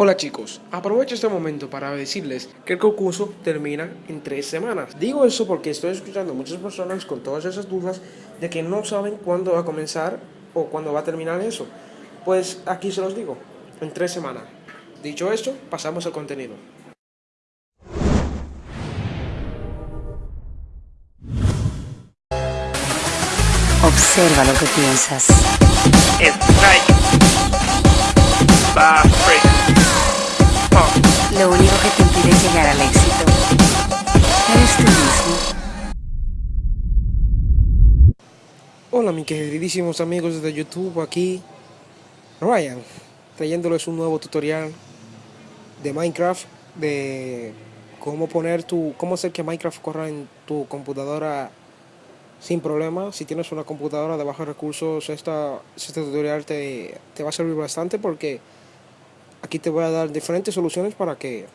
Hola chicos, aprovecho este momento para decirles que el concurso termina en tres semanas. Digo eso porque estoy escuchando a muchas personas con todas esas dudas de que no saben cuándo va a comenzar o cuándo va a terminar eso. Pues aquí se los digo, en tres semanas. Dicho esto, pasamos al contenido. Observa lo que piensas. Lo único que te impide llegar al éxito eres tú mismo. Hola mis queridísimos amigos de YouTube, aquí Ryan, trayéndoles un nuevo tutorial de Minecraft, de cómo poner tu, cómo hacer que Minecraft corra en tu computadora sin problema. Si tienes una computadora de bajos recursos, esta, este tutorial te, te va a servir bastante porque aquí te voy a dar diferentes soluciones para que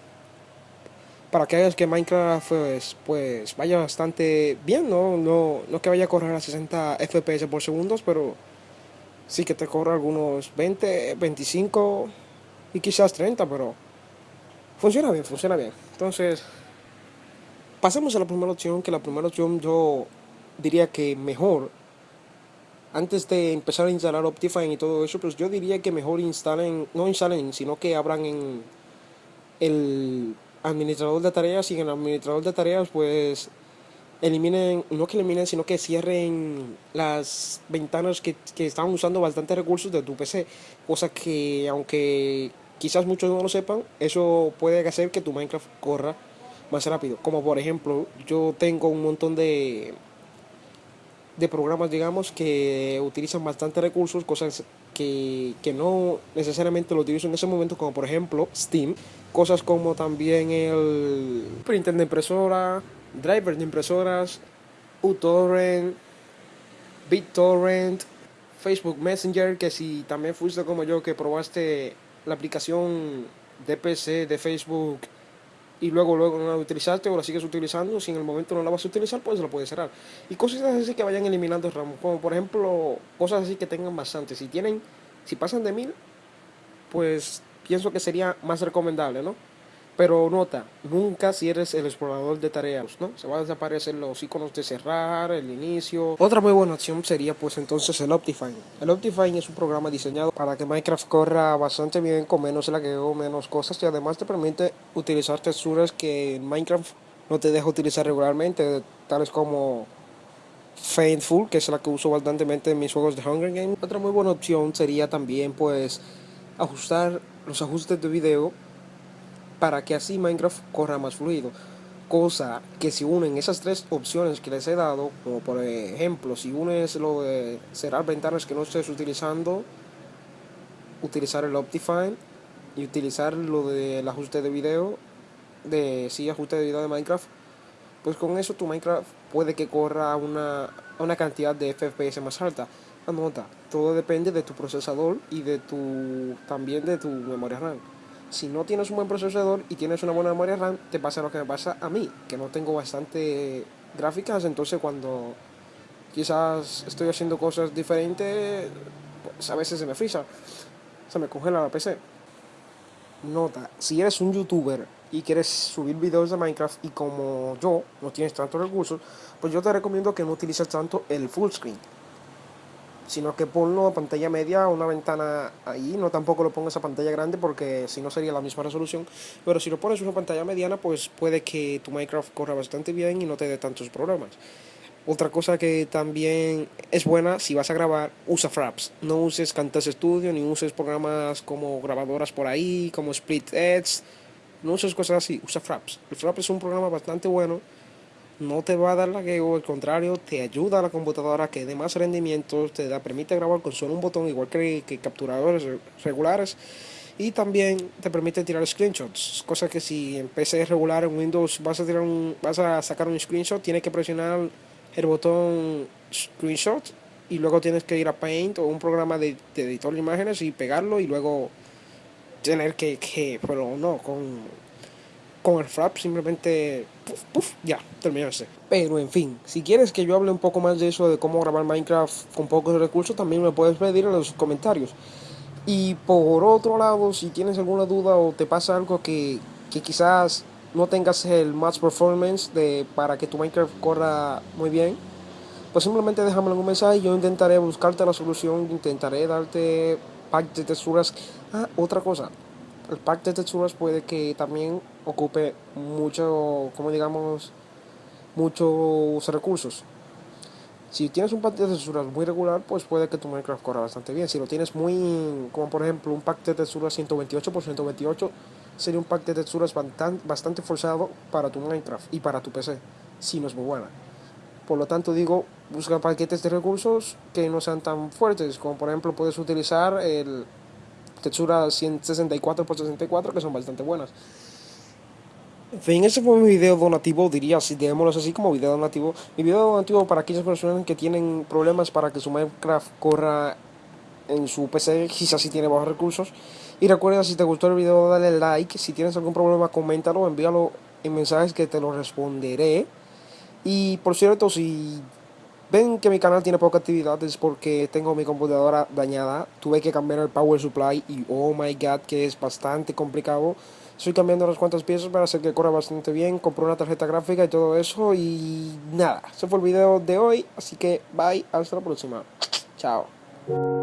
para que hagas que Minecraft pues, pues vaya bastante bien, ¿no? No, no que vaya a correr a 60 FPS por segundos, pero sí que te corra algunos 20, 25 y quizás 30, pero funciona bien, funciona bien. Entonces, pasemos a la primera opción, que la primera opción yo diría que mejor antes de empezar a instalar Optifine y todo eso, pues yo diría que mejor instalen, no instalen, sino que abran en el administrador de tareas y en el administrador de tareas pues eliminen, no que eliminen, sino que cierren las ventanas que, que están usando bastantes recursos de tu PC, cosa que aunque quizás muchos no lo sepan, eso puede hacer que tu Minecraft corra más rápido. Como por ejemplo, yo tengo un montón de de programas, digamos, que utilizan bastante recursos, cosas que, que, no necesariamente lo utilizo en ese momento, como por ejemplo Steam, cosas como también el printer de impresora, driver de impresoras, uTorrent, BitTorrent, Facebook Messenger, que si también fuiste como yo que probaste la aplicación de PC de Facebook y luego luego no la utilizaste o la sigues utilizando, si en el momento no la vas a utilizar, pues la puedes cerrar. Y cosas así que vayan eliminando ramos, como por ejemplo, cosas así que tengan bastante. Si tienen, si pasan de mil, pues pienso que sería más recomendable, ¿no? Pero nota, nunca cierres el explorador de tareas, ¿no? Se van a desaparecer los iconos de cerrar, el inicio. Otra muy buena opción sería pues entonces el Optifine. El Optifine es un programa diseñado para que Minecraft corra bastante bien con menos lagueo, menos cosas y además te permite utilizar texturas que Minecraft no te deja utilizar regularmente, tales como Faithful, que es la que uso bastantemente en mis juegos de Hunger Games. Otra muy buena opción sería también pues ajustar los ajustes de video para que así Minecraft corra más fluido. Cosa que si unen esas tres opciones que les he dado, como por ejemplo, si unes lo de cerrar ventanas que no estés utilizando, utilizar el Optifine y utilizar lo del ajuste de video, de sí, ajuste de video de Minecraft, pues con eso tu Minecraft puede que corra una, una cantidad de FPS más alta. Anota, todo depende de tu procesador y de tu también de tu memoria RAM si no tienes un buen procesador y tienes una buena memoria RAM, te pasa lo que me pasa a mí, que no tengo bastante gráficas, entonces cuando quizás estoy haciendo cosas diferentes, pues a veces se me frisa, se me congela la PC. Nota, si eres un youtuber y quieres subir videos de Minecraft y como yo no tienes tantos recursos, pues yo te recomiendo que no utilices tanto el full screen sino que ponlo a pantalla media, una ventana ahí, no tampoco lo pongas a pantalla grande porque si no sería la misma resolución, pero si lo pones una pantalla mediana pues puede que tu Minecraft corra bastante bien y no te dé tantos problemas. Otra cosa que también es buena, si vas a grabar, usa Fraps. No uses Camtasia Studio, ni uses programas como grabadoras por ahí, como Split Edge. No uses cosas así, usa Fraps. El Fraps es un programa bastante bueno no te va a dar lagueo, al contrario, te ayuda a la computadora que dé más rendimiento, te da, permite grabar con solo un botón, igual que, que capturadores regulares, y también te permite tirar screenshots, cosa que si en PC regular, en Windows vas a, tirar un, vas a sacar un screenshot, tienes que presionar el botón screenshot y luego tienes que ir a Paint o un programa de, de editor de imágenes y pegarlo y luego tener que, que pero no, con con el frap simplemente puff, ya, terminarse. Pero en fin, si quieres que yo hable un poco más de eso, de cómo grabar Minecraft con pocos recursos, también me puedes pedir en los comentarios. Y por otro lado, si tienes alguna duda o te pasa algo que, que quizás no tengas el match performance de, para que tu Minecraft corra muy bien, pues simplemente déjame un mensaje y yo intentaré buscarte la solución, intentaré darte pack de texturas. Ah, otra cosa, el pack de texturas puede que también ocupe mucho, como digamos, muchos recursos. Si tienes un pack de texturas muy regular, pues puede que tu Minecraft corra bastante bien. Si lo tienes muy, como por ejemplo un pack de texturas 128 por 128, sería un pack de texturas bastante forzado para tu Minecraft y para tu PC, si no es muy buena. Por lo tanto digo, busca paquetes de recursos que no sean tan fuertes, como por ejemplo puedes utilizar el textura 164 x 64 que son bastante buenas. En fin, ese fue mi video donativo, diría, si digámoslo así como video donativo. Mi video donativo para aquellas personas que tienen problemas para que su Minecraft corra en su PC, quizás si tiene bajos recursos. Y recuerda, si te gustó el video, dale like. Si tienes algún problema, coméntalo, envíalo en mensajes que te lo responderé. Y por cierto, si ven que mi canal tiene poca actividad es porque tengo mi computadora dañada. Tuve que cambiar el power supply y oh my god que es bastante complicado. Estoy cambiando unas cuantas piezas para hacer que corra bastante bien. Compré una tarjeta gráfica y todo eso. Y nada, ese fue el video de hoy. Así que bye, hasta la próxima. Chao.